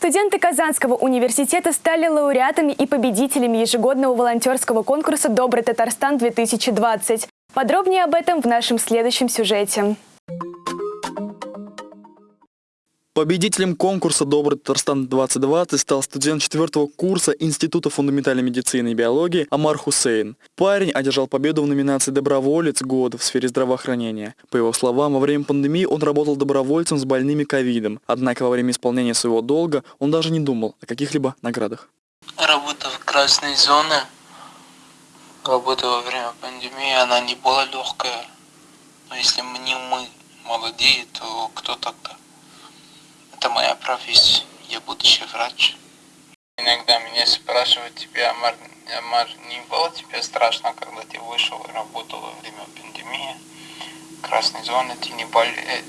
Студенты Казанского университета стали лауреатами и победителями ежегодного волонтерского конкурса «Добрый Татарстан-2020». Подробнее об этом в нашем следующем сюжете. Победителем конкурса «Добрый Татарстан-2020» стал студент четвертого курса Института фундаментальной медицины и биологии Амар Хусейн. Парень одержал победу в номинации «Доброволец года» в сфере здравоохранения. По его словам, во время пандемии он работал добровольцем с больными ковидом. Однако во время исполнения своего долга он даже не думал о каких-либо наградах. Работа в красной зоне, работа во время пандемии, она не была легкая. Но если мы не мы молодые, то кто тогда? Это моя профессия, я будущий врач. Иногда меня спрашивают, тебе, Амар, Амар, не было тебе страшно, когда ты вышел и работал во время пандемии? Красной зоны ты не, бол... Э,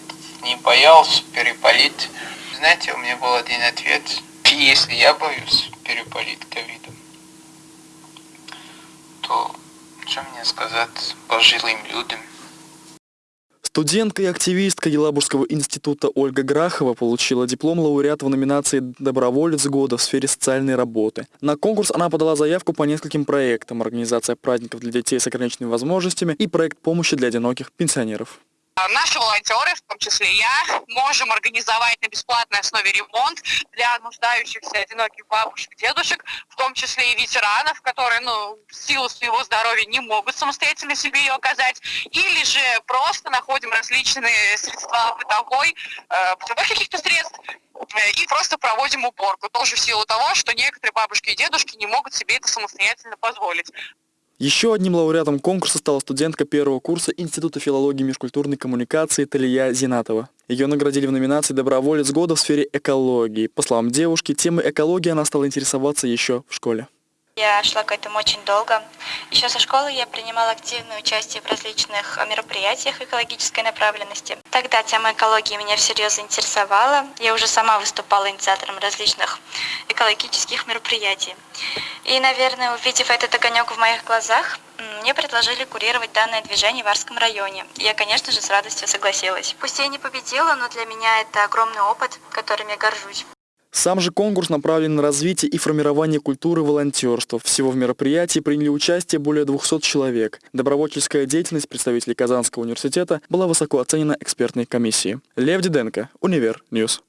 не боялся переболеть? Знаете, у меня был один ответ. Если я боюсь переболеть ковидом, то что мне сказать пожилым людям? Студентка и активистка Елабужского института Ольга Грахова получила диплом лауреата в номинации «Доброволец года» в сфере социальной работы. На конкурс она подала заявку по нескольким проектам «Организация праздников для детей с ограниченными возможностями» и проект помощи для одиноких пенсионеров. А наши волонтеры, в том числе я, можем организовать на бесплатной основе ремонт для нуждающихся одиноких бабушек, дедушек, в том числе и ветеранов, которые, ну, в силу своего здоровья не могут самостоятельно себе ее оказать, или же просто находим различные средства бытовой, э, бытовых каких-то средств, э, и просто проводим уборку, тоже в силу того, что некоторые бабушки и дедушки не могут себе это самостоятельно позволить. Еще одним лауреатом конкурса стала студентка первого курса Института филологии и межкультурной коммуникации Талия Зинатова. Ее наградили в номинации «Доброволец года» в сфере экологии. По словам девушки, темой экологии она стала интересоваться еще в школе. Я шла к этому очень долго. Еще со школы я принимала активное участие в различных мероприятиях экологической направленности. Тогда тема экологии меня всерьез заинтересовала. Я уже сама выступала инициатором различных экологических мероприятий. И, наверное, увидев этот огонек в моих глазах, мне предложили курировать данное движение в Арском районе. Я, конечно же, с радостью согласилась. Пусть я не победила, но для меня это огромный опыт, которым я горжусь. Сам же конкурс направлен на развитие и формирование культуры волонтерства. Всего в мероприятии приняли участие более 200 человек. Добровольческая деятельность представителей Казанского университета была высоко оценена экспертной комиссией. Лев Диденко, Универ News.